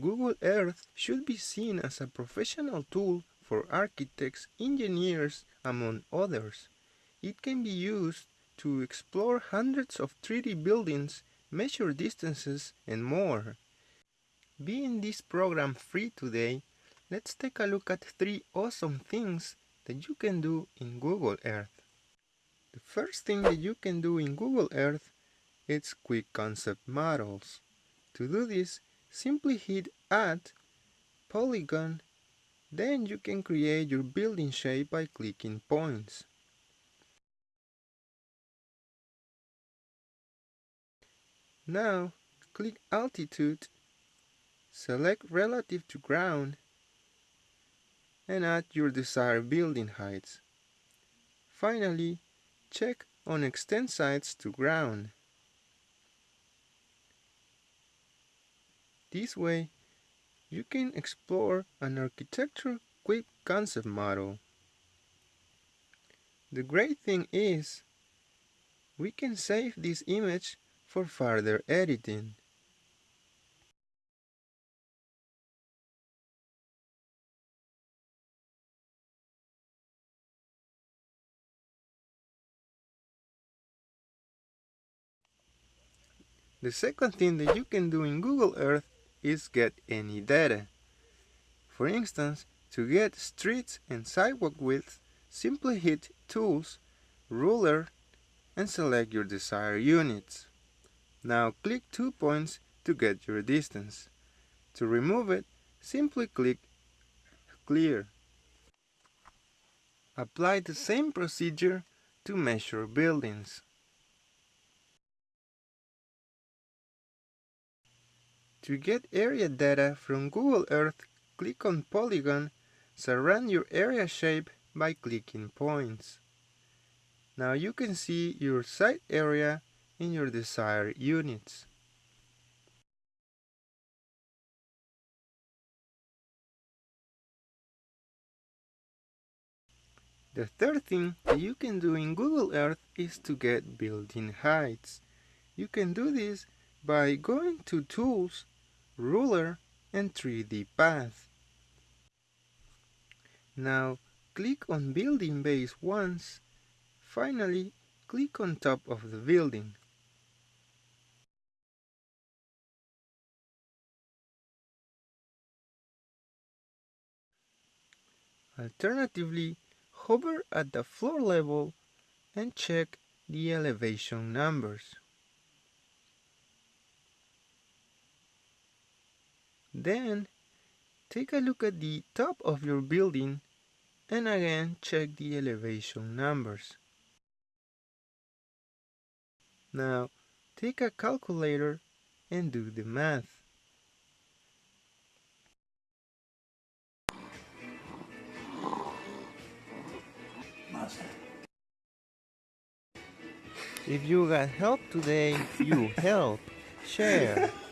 Google Earth should be seen as a professional tool for architects, engineers, among others. It can be used to explore hundreds of 3D buildings, measure distances, and more. Being this program free today, let's take a look at three awesome things that you can do in Google Earth. The first thing that you can do in Google Earth is quick concept models. To do this, simply hit Add, Polygon, then you can create your building shape by clicking points. Now, click Altitude, select Relative to Ground, and add your desired building heights. Finally, check on Extend Sides to Ground. This way, you can explore an architecture quick concept model. The great thing is, we can save this image for further editing. The second thing that you can do in Google Earth is get any data. For instance, to get streets and sidewalk width, simply hit Tools, Ruler, and select your desired units. Now click two points to get your distance. To remove it, simply click Clear. Apply the same procedure to measure buildings. To get area data from Google Earth, click on Polygon, surround your area shape by clicking points. Now you can see your site area in your desired units. The third thing that you can do in Google Earth is to get building heights. You can do this by going to Tools, Ruler, and 3D Path. Now click on building base once. Finally, click on top of the building. Alternatively, hover at the floor level and check the elevation numbers. Then, take a look at the top of your building and again check the elevation numbers. Now, take a calculator and do the math. If you got help today, you help. Share.